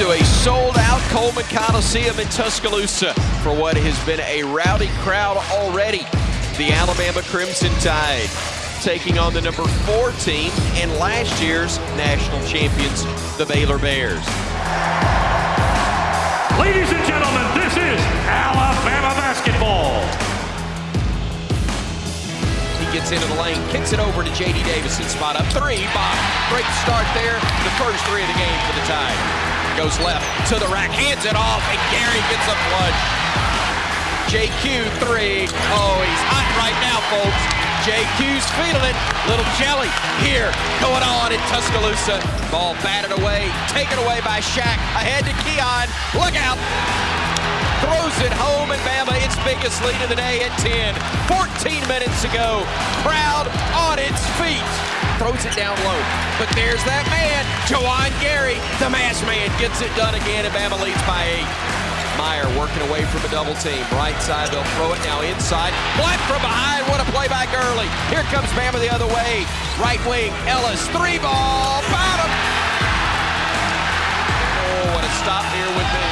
to a sold-out Coleman Coliseum in Tuscaloosa for what has been a rowdy crowd already. The Alabama Crimson Tide taking on the number four team and last year's national champions, the Baylor Bears. Ladies and gentlemen, this is Alabama basketball. He gets into the lane, kicks it over to J.D. Davison, spot up three, Bob. Great start there, the first three of the game for the Tide. Goes left to the rack, hands it off, and Gary gets a flush. JQ three. Oh, he's hot right now, folks. JQ's feeling it. Little jelly here going on in Tuscaloosa. Ball batted away, taken away by Shaq. Ahead to Keon. Look out. Throws it home and Bama its biggest lead of the day at 10. 14 minutes ago. Crowd on its feet. Throws it down low. But there's that man, Juwan Gary. The mass man gets it done again and Bama leads by eight. Mayer working away from a double team. Right side, they'll throw it now inside. Black from behind. What a play by Gurley. Here comes Bama the other way. Right wing, Ellis. Three ball. Bottom. Oh, what a stop here with the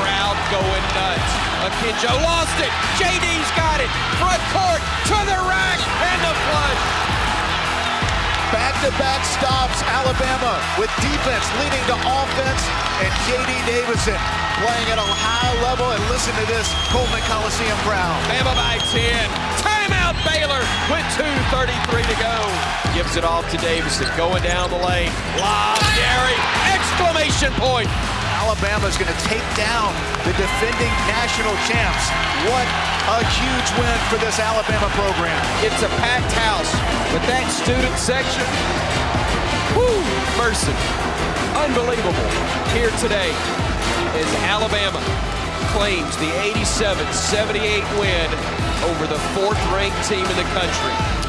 crowd going nuts. Akinjo lost it. JD's got it. Front court to the rack and the flush. Back-to-back stops, Alabama with defense leading to offense, and J.D. Davison playing at a high level. And listen to this Coleman Coliseum crowd. Bama by 10. Timeout Baylor with 2.33 to go. Gives it off to Davison. Going down the lane. Lob, Gary. Exclamation point. Alabama's going to take down the defending national champs. What a huge win for this Alabama program. It's a packed house, but that student section, whoo, mercy. Unbelievable here today as Alabama claims the 87-78 win over the fourth-ranked team in the country.